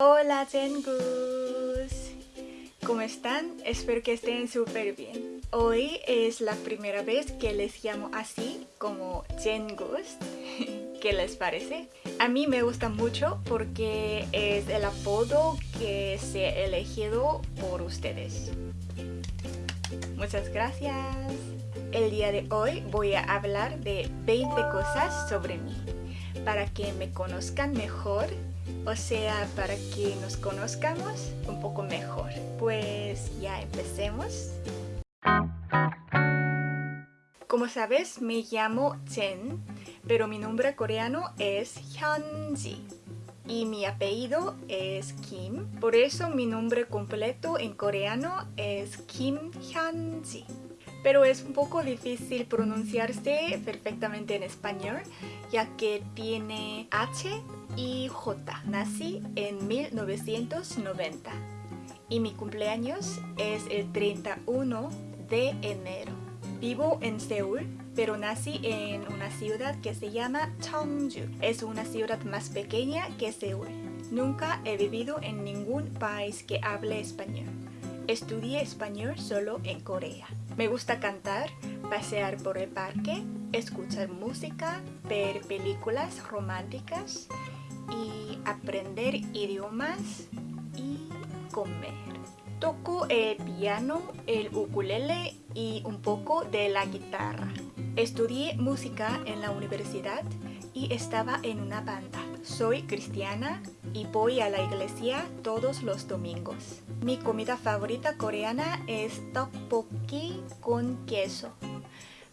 Hola Tengus, ¿cómo están? Espero que estén súper bien. Hoy es la primera vez que les llamo así como Tengus. ¿Qué les parece? A mí me gusta mucho porque es el apodo que se ha elegido por ustedes. Muchas gracias. El día de hoy voy a hablar de 20 cosas sobre mí para que me conozcan mejor o sea, para que nos conozcamos un poco mejor. Pues ya empecemos. Como sabes, me llamo Chen, pero mi nombre coreano es Hyunji y mi apellido es Kim. Por eso mi nombre completo en coreano es Kim Hyunji. Pero es un poco difícil pronunciarse perfectamente en español, ya que tiene H y J. Nací en 1990 y mi cumpleaños es el 31 de enero. Vivo en Seúl, pero nací en una ciudad que se llama Cheongju. Es una ciudad más pequeña que Seúl. Nunca he vivido en ningún país que hable español. Estudié español solo en Corea. Me gusta cantar, pasear por el parque, escuchar música, ver películas románticas y aprender idiomas y comer. Toco el piano, el ukulele y un poco de la guitarra. Estudié música en la universidad y estaba en una banda. Soy cristiana y voy a la iglesia todos los domingos. Mi comida favorita coreana es tteokbokki con queso.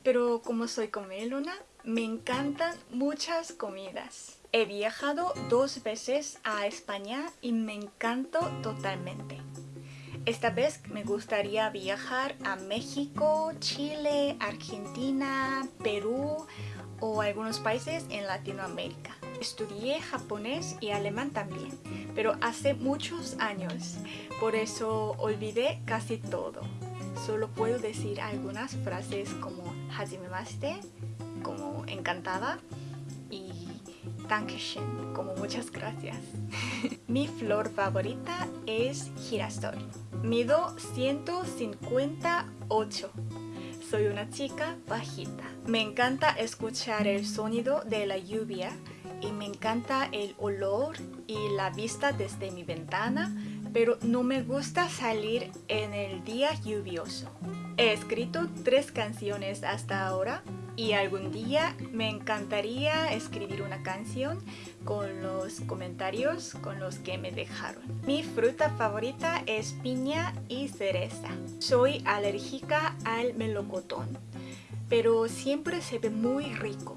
Pero como soy comelona, me encantan muchas comidas. He viajado dos veces a España y me encantó totalmente. Esta vez me gustaría viajar a México, Chile, Argentina, Perú o algunos países en Latinoamérica. Estudié japonés y alemán también, pero hace muchos años, por eso olvidé casi todo. Solo puedo decir algunas frases como hajimemashite, como encantada, Dankeschön, como muchas gracias. Mi flor favorita es girasol. Mido 158. Soy una chica bajita. Me encanta escuchar el sonido de la lluvia y me encanta el olor y la vista desde mi ventana, pero no me gusta salir en el día lluvioso. He escrito tres canciones hasta ahora y algún día me encantaría escribir una canción con los comentarios con los que me dejaron. Mi fruta favorita es piña y cereza. Soy alérgica al melocotón, pero siempre se ve muy rico.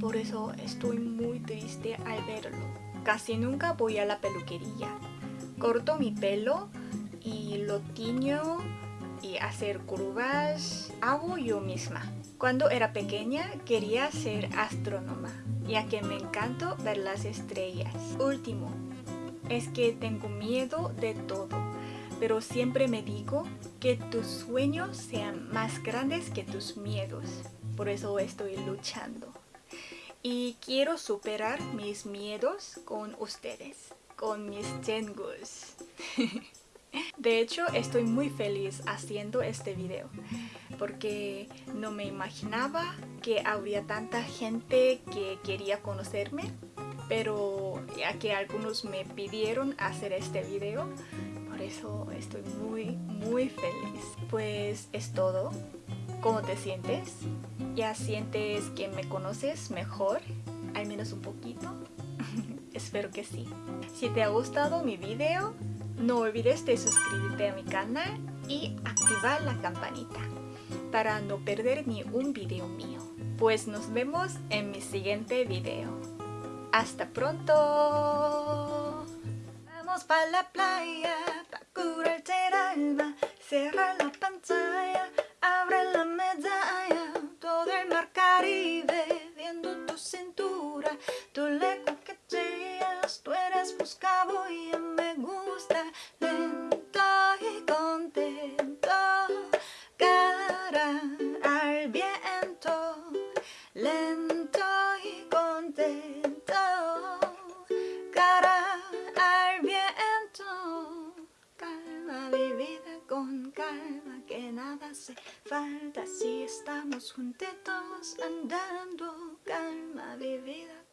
Por eso estoy muy triste al verlo. Casi nunca voy a la peluquería. Corto mi pelo y lo tiño y hacer curvas hago yo misma. Cuando era pequeña quería ser astrónoma, ya que me encanta ver las estrellas. Último, es que tengo miedo de todo, pero siempre me digo que tus sueños sean más grandes que tus miedos. Por eso estoy luchando. Y quiero superar mis miedos con ustedes, con mis Tengus. De hecho, estoy muy feliz haciendo este video porque no me imaginaba que habría tanta gente que quería conocerme pero ya que algunos me pidieron hacer este video por eso estoy muy muy feliz pues es todo ¿cómo te sientes? ¿ya sientes que me conoces mejor? al menos un poquito espero que sí si te ha gustado mi video no olvides de suscribirte a mi canal y activar la campanita para no perder ni un video mío. Pues nos vemos en mi siguiente video. ¡Hasta pronto! Vamos para la playa, para curarte el alma, cerrar la viento, lento y contento, cara al viento, calma mi vida con calma, que nada hace falta si estamos juntitos andando, calma mi vida